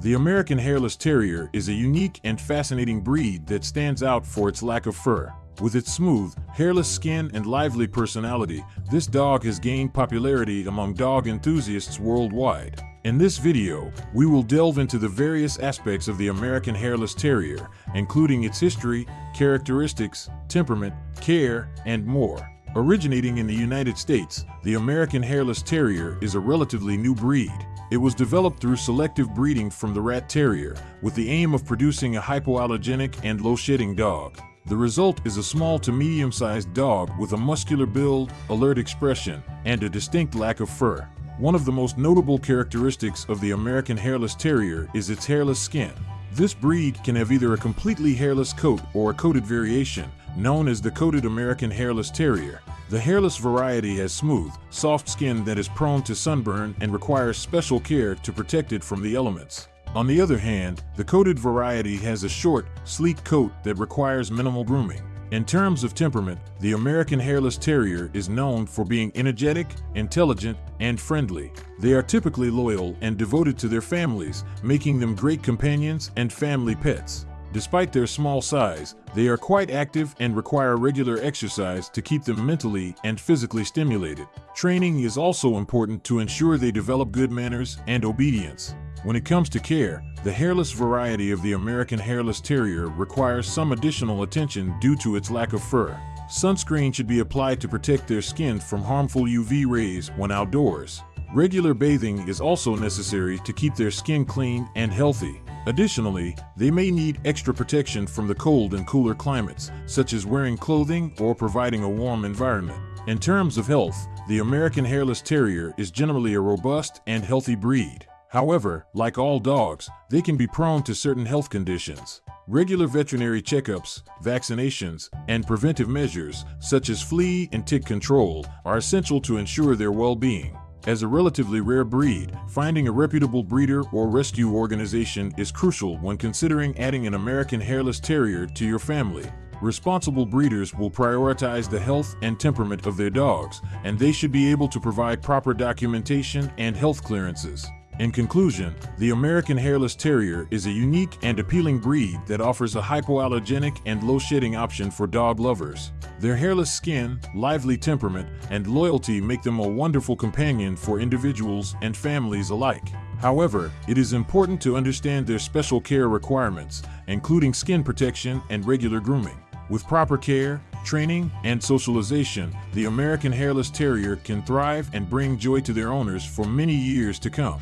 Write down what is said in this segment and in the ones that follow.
The American Hairless Terrier is a unique and fascinating breed that stands out for its lack of fur. With its smooth, hairless skin and lively personality, this dog has gained popularity among dog enthusiasts worldwide. In this video, we will delve into the various aspects of the American Hairless Terrier, including its history, characteristics, temperament, care, and more. Originating in the United States, the American Hairless Terrier is a relatively new breed. It was developed through selective breeding from the Rat Terrier, with the aim of producing a hypoallergenic and low-shedding dog. The result is a small to medium-sized dog with a muscular build, alert expression, and a distinct lack of fur. One of the most notable characteristics of the American Hairless Terrier is its hairless skin. This breed can have either a completely hairless coat or a coated variation, known as the coated American Hairless Terrier. The hairless variety has smooth, soft skin that is prone to sunburn and requires special care to protect it from the elements. On the other hand, the coated variety has a short, sleek coat that requires minimal grooming. In terms of temperament, the American Hairless Terrier is known for being energetic, intelligent, and friendly. They are typically loyal and devoted to their families, making them great companions and family pets. Despite their small size, they are quite active and require regular exercise to keep them mentally and physically stimulated. Training is also important to ensure they develop good manners and obedience. When it comes to care, the hairless variety of the American Hairless Terrier requires some additional attention due to its lack of fur. Sunscreen should be applied to protect their skin from harmful UV rays when outdoors. Regular bathing is also necessary to keep their skin clean and healthy. Additionally, they may need extra protection from the cold and cooler climates, such as wearing clothing or providing a warm environment. In terms of health, the American Hairless Terrier is generally a robust and healthy breed. However, like all dogs, they can be prone to certain health conditions. Regular veterinary checkups, vaccinations, and preventive measures, such as flea and tick control, are essential to ensure their well-being. As a relatively rare breed, finding a reputable breeder or rescue organization is crucial when considering adding an American Hairless Terrier to your family. Responsible breeders will prioritize the health and temperament of their dogs, and they should be able to provide proper documentation and health clearances. In conclusion, the American Hairless Terrier is a unique and appealing breed that offers a hypoallergenic and low-shedding option for dog lovers. Their hairless skin, lively temperament, and loyalty make them a wonderful companion for individuals and families alike. However, it is important to understand their special care requirements, including skin protection and regular grooming. With proper care, training, and socialization, the American Hairless Terrier can thrive and bring joy to their owners for many years to come.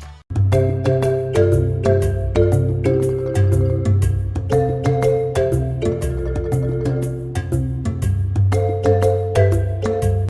Thank you.